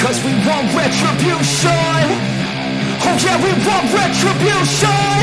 Cause we want retribution. Oh yeah, we want retribution.